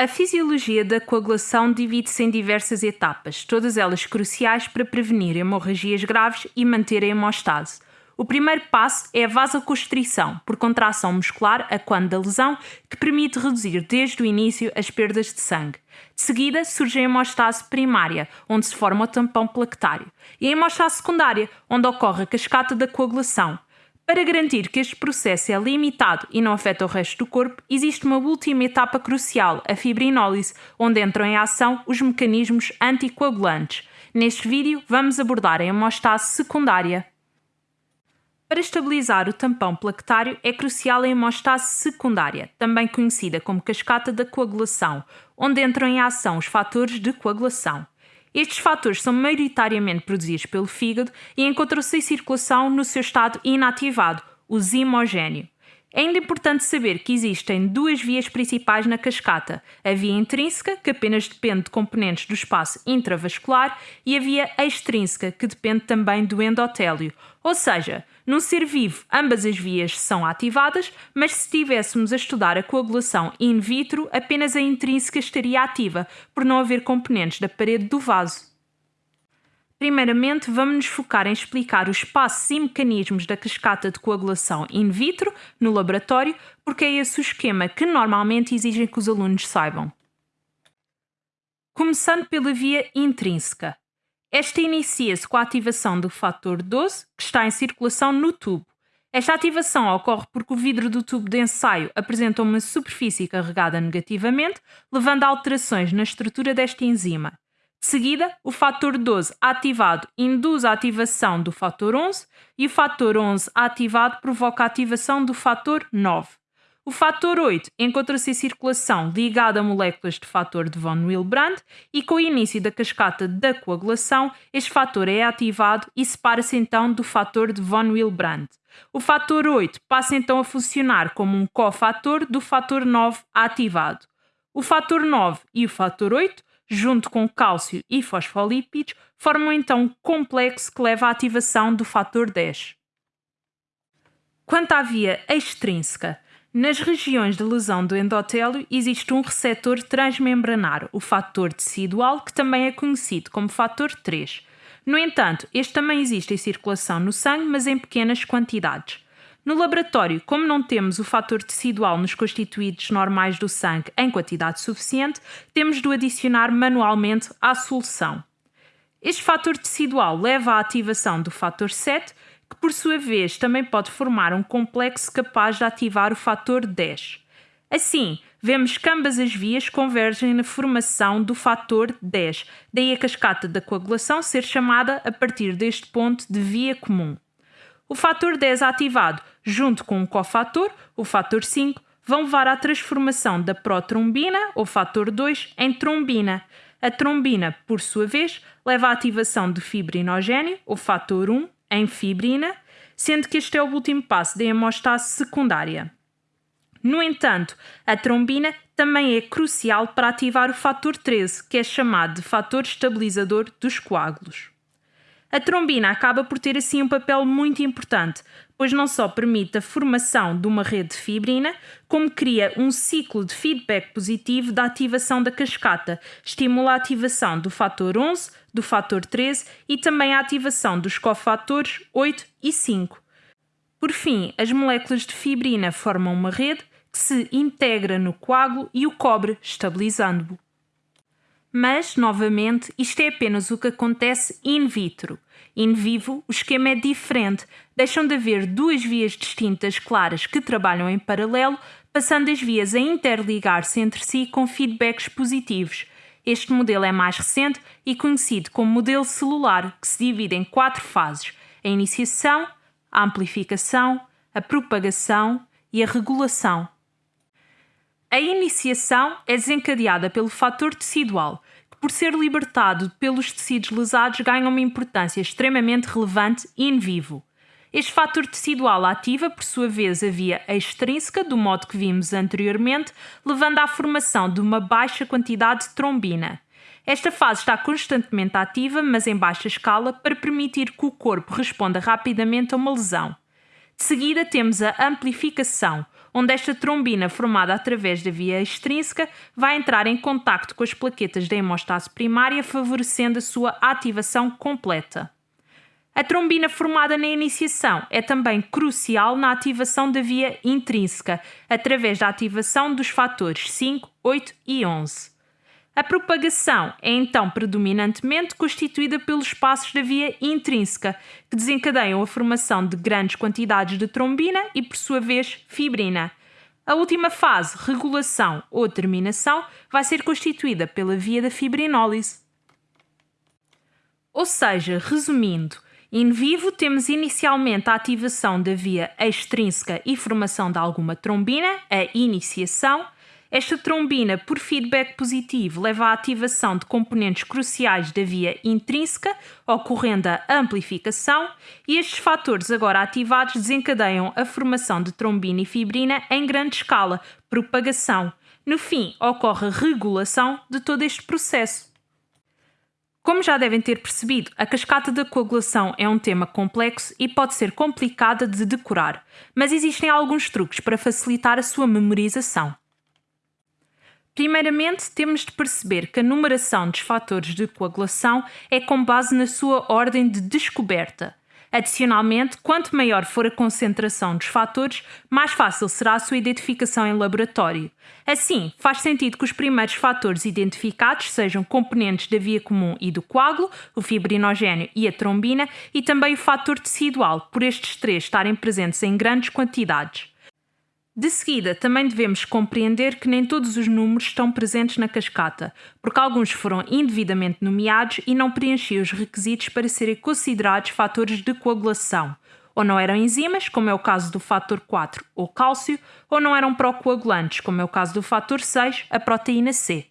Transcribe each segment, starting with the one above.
A fisiologia da coagulação divide-se em diversas etapas, todas elas cruciais para prevenir hemorragias graves e manter a hemostase. O primeiro passo é a vasoconstrição, por contração muscular a quando da lesão, que permite reduzir desde o início as perdas de sangue. De seguida surge a hemostase primária, onde se forma o tampão plaquetário, e a hemostase secundária, onde ocorre a cascata da coagulação. Para garantir que este processo é limitado e não afeta o resto do corpo, existe uma última etapa crucial, a fibrinólise, onde entram em ação os mecanismos anticoagulantes. Neste vídeo, vamos abordar a hemostase secundária. Para estabilizar o tampão plaquetário é crucial a hemostase secundária, também conhecida como cascata da coagulação, onde entram em ação os fatores de coagulação. Estes fatores são maioritariamente produzidos pelo fígado e encontram-se em circulação no seu estado inativado, o zimogéneo. É ainda importante saber que existem duas vias principais na cascata: a via intrínseca, que apenas depende de componentes do espaço intravascular, e a via extrínseca, que depende também do endotélio. Ou seja, num ser vivo, ambas as vias são ativadas, mas se estivéssemos a estudar a coagulação in vitro, apenas a intrínseca estaria ativa, por não haver componentes da parede do vaso. Primeiramente, vamos nos focar em explicar os passos e mecanismos da cascata de coagulação in vitro, no laboratório, porque é esse o esquema que normalmente exigem que os alunos saibam. Começando pela via intrínseca. Esta inicia-se com a ativação do fator 12, que está em circulação no tubo. Esta ativação ocorre porque o vidro do tubo de ensaio apresenta uma superfície carregada negativamente, levando a alterações na estrutura desta enzima. De seguida, o fator 12 ativado induz a ativação do fator 11 e o fator 11 ativado provoca a ativação do fator 9. O fator 8 encontra-se em circulação ligado a moléculas de fator de von Willebrand e com o início da cascata da coagulação, este fator é ativado e separa-se então do fator de von Willebrand. O fator 8 passa então a funcionar como um cofator do fator 9 ativado. O fator 9 e o fator 8, junto com cálcio e fosfolípidos, formam então um complexo que leva à ativação do fator 10. Quanto à via extrínseca, nas regiões de lesão do endotélio existe um receptor transmembranar, o fator tecidual, que também é conhecido como fator 3. No entanto, este também existe em circulação no sangue, mas em pequenas quantidades. No laboratório, como não temos o fator tecidual nos constituídos normais do sangue em quantidade suficiente, temos de o adicionar manualmente à solução. Este fator tecidual leva à ativação do fator 7, que por sua vez também pode formar um complexo capaz de ativar o fator 10. Assim, vemos que ambas as vias convergem na formação do fator 10, daí a cascata da coagulação ser chamada a partir deste ponto de via comum. O fator 10 ativado, junto com um cofator, o fator 5, vão levar à transformação da protrombina, ou fator 2, em trombina. A trombina, por sua vez, leva à ativação do fibrinogênio, o fator 1, em fibrina, sendo que este é o último passo da hemostase secundária. No entanto, a trombina também é crucial para ativar o fator 13, que é chamado de fator estabilizador dos coágulos. A trombina acaba por ter assim um papel muito importante, pois não só permite a formação de uma rede de fibrina, como cria um ciclo de feedback positivo da ativação da cascata, estimula a ativação do fator 11, do fator 13 e também a ativação dos cofatores 8 e 5. Por fim, as moléculas de fibrina formam uma rede que se integra no coágulo e o cobre, estabilizando-o. Mas, novamente, isto é apenas o que acontece in vitro. In vivo, o esquema é diferente. Deixam de haver duas vias distintas claras que trabalham em paralelo, passando as vias a interligar-se entre si com feedbacks positivos. Este modelo é mais recente e conhecido como modelo celular, que se divide em quatro fases: a iniciação, a amplificação, a propagação e a regulação. A iniciação é desencadeada pelo fator tecidual, que, por ser libertado pelos tecidos lesados, ganha uma importância extremamente relevante in vivo. Este fator tecidual ativa, por sua vez, a via extrínseca, do modo que vimos anteriormente, levando à formação de uma baixa quantidade de trombina. Esta fase está constantemente ativa, mas em baixa escala, para permitir que o corpo responda rapidamente a uma lesão. De seguida, temos a amplificação, onde esta trombina formada através da via extrínseca vai entrar em contacto com as plaquetas da hemostase primária, favorecendo a sua ativação completa. A trombina formada na iniciação é também crucial na ativação da via intrínseca, através da ativação dos fatores 5, 8 e 11. A propagação é então predominantemente constituída pelos passos da via intrínseca, que desencadeiam a formação de grandes quantidades de trombina e, por sua vez, fibrina. A última fase, regulação ou terminação, vai ser constituída pela via da fibrinólise. Ou seja, resumindo, in vivo temos inicialmente a ativação da via extrínseca e formação de alguma trombina, a iniciação, esta trombina, por feedback positivo, leva à ativação de componentes cruciais da via intrínseca, ocorrendo a amplificação, e estes fatores agora ativados desencadeiam a formação de trombina e fibrina em grande escala, propagação. No fim, ocorre a regulação de todo este processo. Como já devem ter percebido, a cascata da coagulação é um tema complexo e pode ser complicada de decorar, mas existem alguns truques para facilitar a sua memorização. Primeiramente, temos de perceber que a numeração dos fatores de coagulação é com base na sua ordem de descoberta. Adicionalmente, quanto maior for a concentração dos fatores, mais fácil será a sua identificação em laboratório. Assim, faz sentido que os primeiros fatores identificados sejam componentes da via comum e do coágulo, o fibrinogênio e a trombina, e também o fator tecidual, por estes três estarem presentes em grandes quantidades. De seguida, também devemos compreender que nem todos os números estão presentes na cascata, porque alguns foram indevidamente nomeados e não preenchiam os requisitos para serem considerados fatores de coagulação. Ou não eram enzimas, como é o caso do fator 4 ou cálcio, ou não eram procoagulantes, como é o caso do fator 6, a proteína C.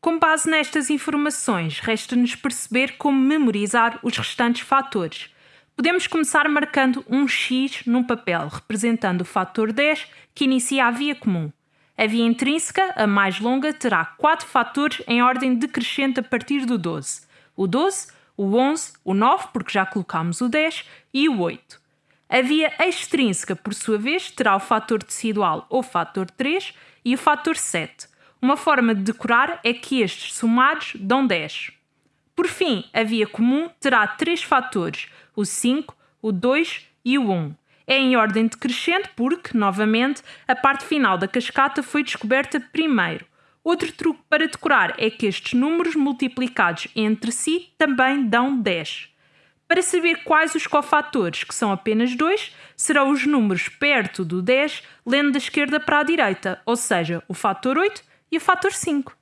Com base nestas informações, resta-nos perceber como memorizar os restantes fatores. Podemos começar marcando um X num papel, representando o fator 10 que inicia a via comum. A via intrínseca, a mais longa, terá quatro fatores em ordem decrescente a partir do 12. O 12, o 11, o 9, porque já colocámos o 10, e o 8. A via extrínseca, por sua vez, terá o fator tecidual ou fator 3 e o fator 7. Uma forma de decorar é que estes somados dão 10. Por fim, a via comum terá três fatores, o 5, o 2 e o 1. É em ordem decrescente porque, novamente, a parte final da cascata foi descoberta primeiro. Outro truque para decorar é que estes números multiplicados entre si também dão 10. Para saber quais os cofatores, que são apenas dois, serão os números perto do 10, lendo da esquerda para a direita, ou seja, o fator 8 e o fator 5.